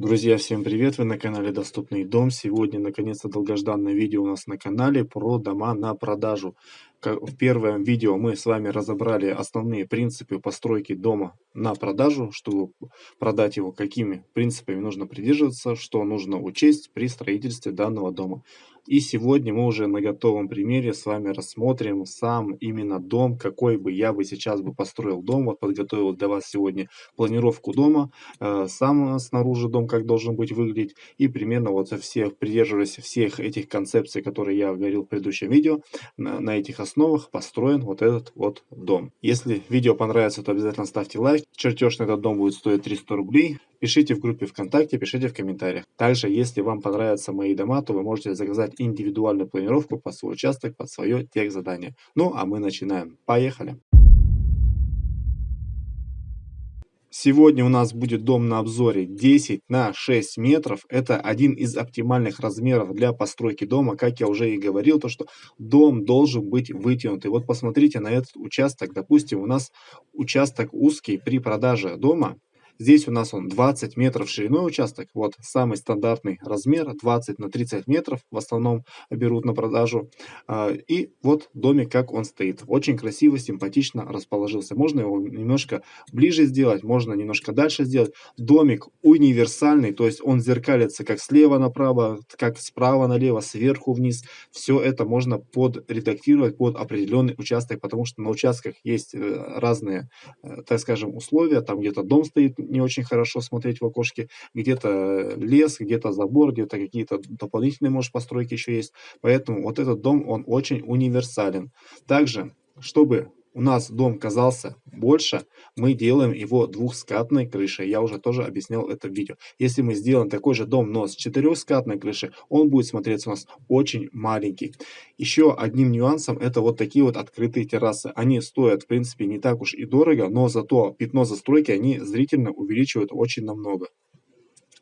Друзья, всем привет! Вы на канале Доступный дом. Сегодня, наконец-то, долгожданное видео у нас на канале про дома на продажу. В первом видео мы с вами разобрали основные принципы постройки дома на продажу, чтобы продать его, какими принципами нужно придерживаться, что нужно учесть при строительстве данного дома. И сегодня мы уже на готовом примере с вами рассмотрим сам именно дом, какой бы я бы сейчас бы построил дом. Вот подготовил для вас сегодня планировку дома, э, сам снаружи дом как должен быть выглядеть. И примерно вот всех, придерживаясь всех этих концепций, которые я говорил в предыдущем видео, на этих основах построен вот этот вот дом. Если видео понравится, то обязательно ставьте лайк. Чертеж на этот дом будет стоить 300 рублей. Пишите в группе ВКонтакте, пишите в комментариях. Также, если вам понравятся мои дома, то вы можете заказать индивидуальную планировку под свой участок, под свое техзадание. Ну, а мы начинаем. Поехали! Сегодня у нас будет дом на обзоре 10 на 6 метров. Это один из оптимальных размеров для постройки дома. Как я уже и говорил, то что дом должен быть вытянутый. Вот посмотрите на этот участок. Допустим, у нас участок узкий при продаже дома. Здесь у нас он 20 метров шириной участок. Вот самый стандартный размер 20 на 30 метров. В основном берут на продажу. А, и вот домик как он стоит. Очень красиво, симпатично расположился. Можно его немножко ближе сделать, можно немножко дальше сделать. Домик универсальный, то есть он зеркалится как слева направо, как справа налево, сверху вниз. Все это можно подредактировать под определенный участок, потому что на участках есть э, разные, э, так скажем, условия. Там где-то дом стоит не очень хорошо смотреть в окошке, где-то лес, где-то забор, где-то какие-то дополнительные, может, постройки еще есть. Поэтому вот этот дом, он очень универсален. Также, чтобы у нас дом казался больше, мы делаем его двухскатной крышей. Я уже тоже объяснял это в видео. Если мы сделаем такой же дом, но с четырехскатной крышей, он будет смотреться у нас очень маленький. Еще одним нюансом это вот такие вот открытые террасы. Они стоят, в принципе, не так уж и дорого, но зато пятно застройки они зрительно увеличивают очень намного.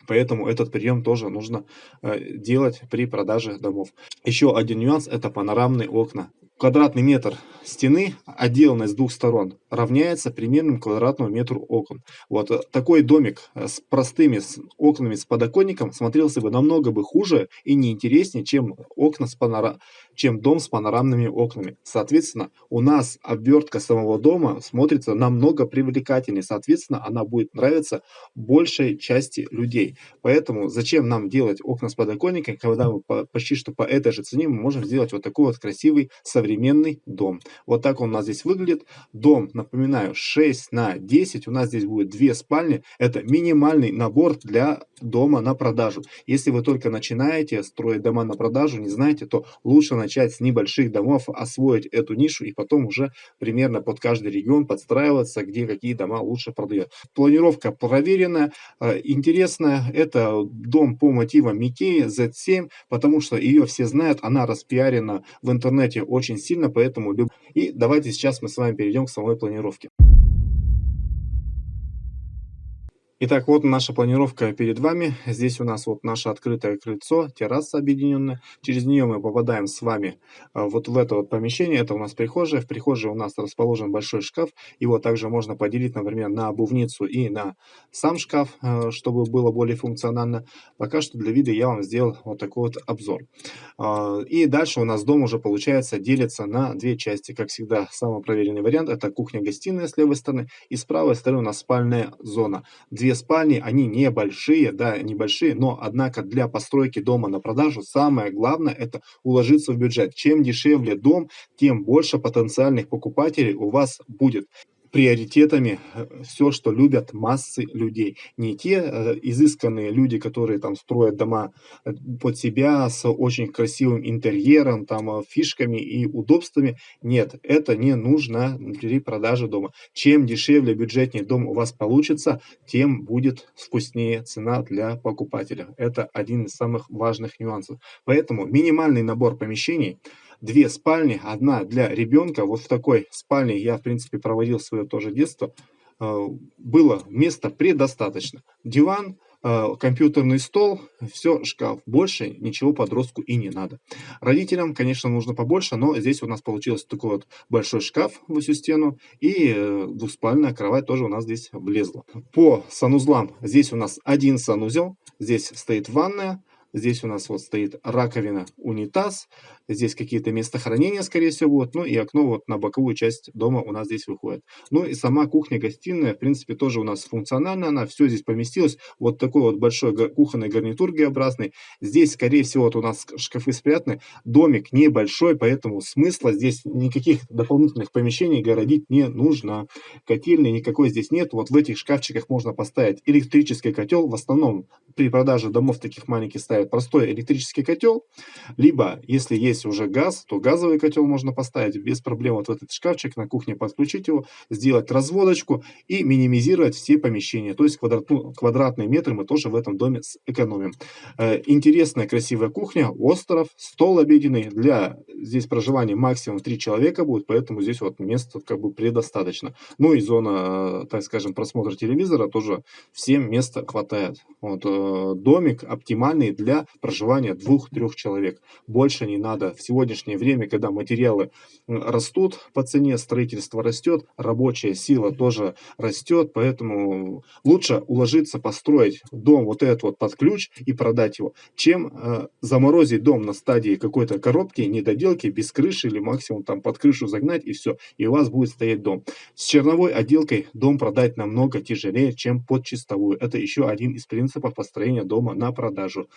Поэтому этот прием тоже нужно э, делать при продаже домов. Еще один нюанс это панорамные окна квадратный метр стены, отделанной с двух сторон, равняется примерно квадратному метру окон. Вот э, такой домик э, с простыми окнами с подоконником смотрелся бы намного бы хуже и неинтереснее, чем окна с панора... чем дом с панорамными окнами. Соответственно, у нас обвертка самого дома смотрится намного привлекательнее. Соответственно, она будет нравиться большей части людей. Поэтому зачем нам делать окна с подоконником, когда мы почти что по этой же цене мы можем сделать вот такой вот красивый современный дом. Вот так он у нас здесь выглядит. Дом, напоминаю, 6 на 10. У нас здесь будет две спальни. Это минимальный набор для дома на продажу. Если вы только начинаете строить дома на продажу, не знаете, то лучше начать с небольших домов, освоить эту нишу и потом уже примерно под каждый регион подстраиваться, где какие дома лучше продают. Планировка проверенная, э, интересная. Это дом по мотивам Микеи Z7, потому что ее все знают, она распиарена в интернете очень сильно, поэтому люб... И давайте сейчас мы с вами перейдем к самой планировке. Итак, вот наша планировка перед вами. Здесь у нас вот наше открытое крыльцо, терраса объединенная. Через нее мы попадаем с вами а, вот в это вот помещение. Это у нас прихожая. В прихожей у нас расположен большой шкаф. Его также можно поделить, например, на обувницу и на сам шкаф, а, чтобы было более функционально. Пока что для вида я вам сделал вот такой вот обзор. А, и дальше у нас дом уже получается делится на две части. Как всегда, самый проверенный вариант это кухня-гостиная с левой стороны. И с правой стороны у нас спальная зона. Две две спальни, они небольшие, да, небольшие, но однако для постройки дома на продажу самое главное это уложиться в бюджет. Чем дешевле дом, тем больше потенциальных покупателей у вас будет приоритетами э, все, что любят массы людей. Не те э, изысканные люди, которые там строят дома э, под себя с очень красивым интерьером, там фишками и удобствами. Нет, это не нужно при продаже дома. Чем дешевле, бюджетнее дом у вас получится, тем будет вкуснее цена для покупателя. Это один из самых важных нюансов. Поэтому минимальный набор помещений – две спальни, одна для ребенка. Вот в такой спальне я, в принципе, проводил свое тоже детство. Э, было места предостаточно. Диван, э, компьютерный стол, все, шкаф. Больше ничего подростку и не надо. Родителям, конечно, нужно побольше, но здесь у нас получился такой вот большой шкаф в всю стену и э, двуспальная кровать тоже у нас здесь влезла. По санузлам здесь у нас один санузел, здесь стоит ванная, Здесь у нас вот стоит раковина, унитаз. Здесь какие-то места хранения, скорее всего, будут. Ну и окно вот на боковую часть дома у нас здесь выходит. Ну и сама кухня-гостиная, в принципе, тоже у нас функциональна. Она все здесь поместилась. Вот такой вот большой кухонный гарнитур Г-образный. Здесь, скорее всего, вот у нас шкафы спрятаны. Домик небольшой, поэтому смысла здесь никаких дополнительных помещений городить не нужно. Котельной никакой здесь нет. Вот в этих шкафчиках можно поставить электрический котел. В основном при продаже домов таких маленьких ставят простой электрический котел, либо, если есть уже газ, то газовый котел можно поставить без проблем вот в этот шкафчик на кухне, подключить его, сделать разводочку и минимизировать все помещения. То есть квадрат, ну, квадратные метры мы тоже в этом доме сэкономим. Э, интересная, красивая кухня, остров, стол обеденный. Для здесь проживания максимум 3 человека будет, поэтому здесь вот места как бы предостаточно. Ну и зона, э, так скажем, просмотра телевизора тоже всем места хватает. Вот, э, домик оптимальный для для проживания двух-трех человек. Больше не надо. В сегодняшнее время, когда материалы растут по цене, строительство растет, рабочая сила тоже растет, поэтому лучше уложиться, построить дом вот этот вот под ключ и продать его, чем э, заморозить дом на стадии какой-то коробки, недоделки, без крыши или максимум там под крышу загнать и все, и у вас будет стоять дом. С черновой отделкой дом продать намного тяжелее, чем под чистовую. Это еще один из принципов построения дома на продажу.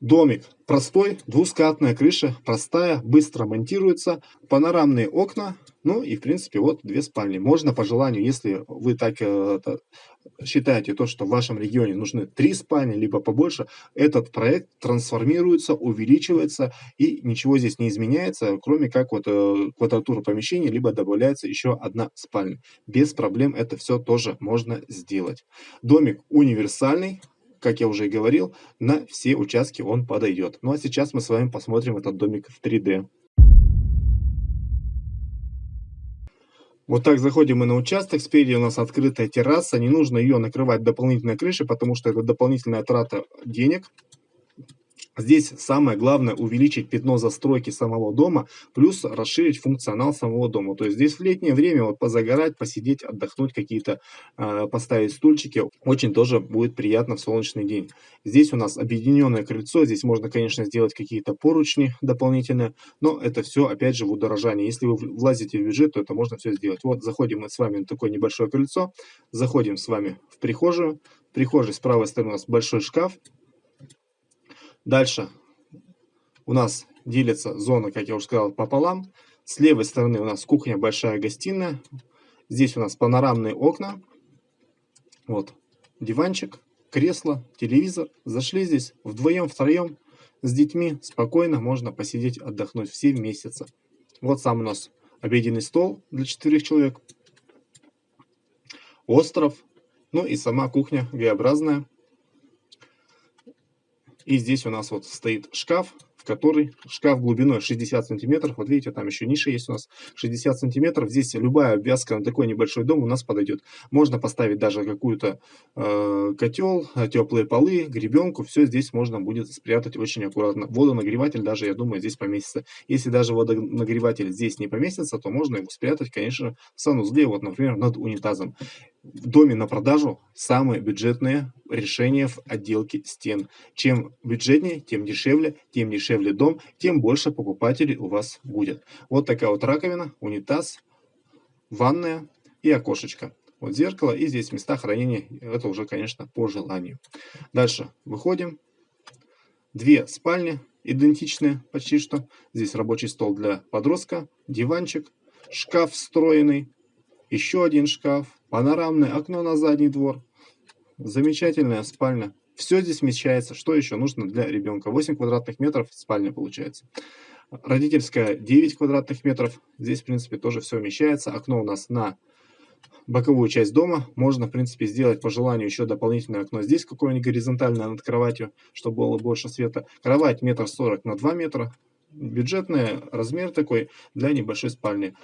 Домик простой, двускатная крыша, простая, быстро монтируется, панорамные окна, ну и в принципе вот две спальни. Можно по желанию, если вы так э, считаете то, что в вашем регионе нужны три спальни, либо побольше, этот проект трансформируется, увеличивается и ничего здесь не изменяется, кроме как вот э, квадратура помещения, либо добавляется еще одна спальня. Без проблем это все тоже можно сделать. Домик универсальный, как я уже и говорил, на все участки он подойдет. Ну а сейчас мы с вами посмотрим этот домик в 3D. Вот так заходим мы на участок, спереди у нас открытая терраса, не нужно ее накрывать дополнительной крышей, потому что это дополнительная трата денег. Здесь самое главное увеличить пятно застройки самого дома, плюс расширить функционал самого дома. То есть здесь в летнее время вот позагорать, посидеть, отдохнуть, какие-то э, поставить стульчики, очень тоже будет приятно в солнечный день. Здесь у нас объединенное крыльцо, здесь можно, конечно, сделать какие-то поручни дополнительные, но это все, опять же, в удорожании. Если вы влазите в бюджет, то это можно все сделать. Вот заходим мы с вами на такое небольшое крыльцо, заходим с вами в прихожую. В прихожей с правой стороны у нас большой шкаф, Дальше у нас делится зона, как я уже сказал, пополам. С левой стороны у нас кухня, большая гостиная. Здесь у нас панорамные окна. Вот диванчик, кресло, телевизор. Зашли здесь вдвоем, втроем с детьми. Спокойно можно посидеть, отдохнуть все вместе. Вот сам у нас обеденный стол для четырех человек. Остров. Ну и сама кухня Г-образная. И здесь у нас вот стоит шкаф, в который шкаф глубиной 60 сантиметров. Вот видите, там еще ниша есть у нас 60 сантиметров. Здесь любая обвязка на такой небольшой дом у нас подойдет. Можно поставить даже какую-то э, котел, теплые полы, гребенку. Все здесь можно будет спрятать очень аккуратно. Водонагреватель даже, я думаю, здесь поместится. Если даже водонагреватель здесь не поместится, то можно его спрятать, конечно, в санузле, вот, например, над унитазом в доме на продажу самые бюджетные решения в отделке стен. Чем бюджетнее, тем дешевле, тем дешевле дом, тем больше покупателей у вас будет. Вот такая вот раковина, унитаз, ванная и окошечко. Вот зеркало и здесь места хранения, это уже, конечно, по желанию. Дальше выходим. Две спальни идентичные почти что. Здесь рабочий стол для подростка, диванчик, шкаф встроенный, еще один шкаф, панорамное окно на задний двор, замечательная спальня. Все здесь вмещается. Что еще нужно для ребенка? 8 квадратных метров спальня получается. Родительская 9 квадратных метров. Здесь, в принципе, тоже все вмещается. Окно у нас на боковую часть дома. Можно, в принципе, сделать по желанию еще дополнительное окно здесь, какое-нибудь горизонтальное над кроватью, чтобы было больше света. Кровать метр сорок на 2 метра бюджетный размер такой для небольшой спальни.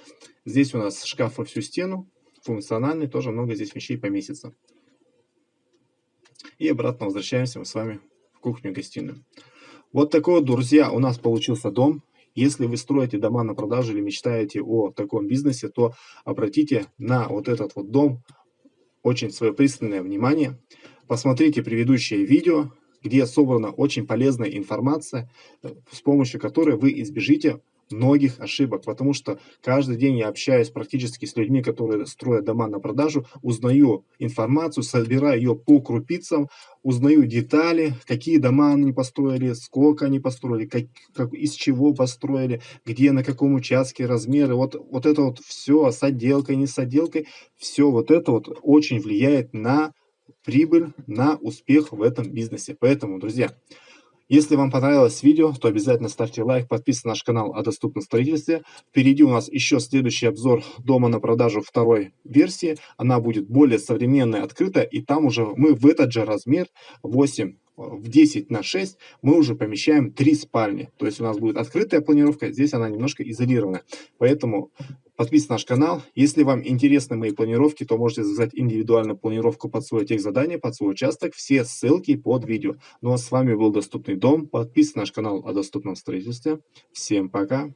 Здесь у нас шкаф во всю стену, функциональный, тоже много здесь вещей поместится. И обратно возвращаемся мы с вами в кухню-гостиную. Вот такой вот, друзья, у нас получился дом. Если вы строите дома на продажу или мечтаете о таком бизнесе, то обратите на вот этот вот дом очень свое пристальное внимание. Посмотрите предыдущее видео, где собрана очень полезная информация, э, с помощью которой вы избежите многих ошибок, потому что каждый день я общаюсь практически с людьми, которые строят дома на продажу, узнаю информацию, собираю ее по крупицам, узнаю детали, какие дома они построили, сколько они построили, как, как, из чего построили, где, на каком участке, размеры, вот, вот это вот все с отделкой, не с отделкой, все вот это вот очень влияет на прибыль, на успех в этом бизнесе. Поэтому, друзья, если вам понравилось видео, то обязательно ставьте лайк, подписывайтесь на наш канал о доступном строительстве. Впереди у нас еще следующий обзор дома на продажу второй версии. Она будет более современная, открытая, и там уже мы в этот же размер 8 в 10 на 6 мы уже помещаем 3 спальни. То есть у нас будет открытая планировка, здесь она немножко изолирована. Поэтому подписывайтесь на наш канал. Если вам интересны мои планировки, то можете заказать индивидуальную планировку под свое техзадание, под свой участок. Все ссылки под видео. Ну а с вами был Доступный дом. Подписывайтесь на наш канал о доступном строительстве. Всем пока!